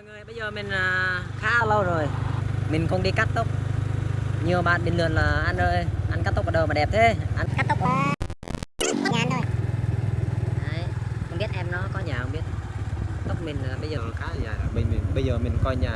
mọi người, bây giờ mình à, khá lâu rồi. Mình không đi cắt tóc. Nhiều bạn bình luận là anh ơi, anh cắt tóc ở đâu mà đẹp thế. Anh... cắt tóc ở nhà anh thôi. Đấy, không biết em nó có nhà không biết. Tóc mình bây giờ ờ, khá là dài mình, mình bây giờ mình coi nhà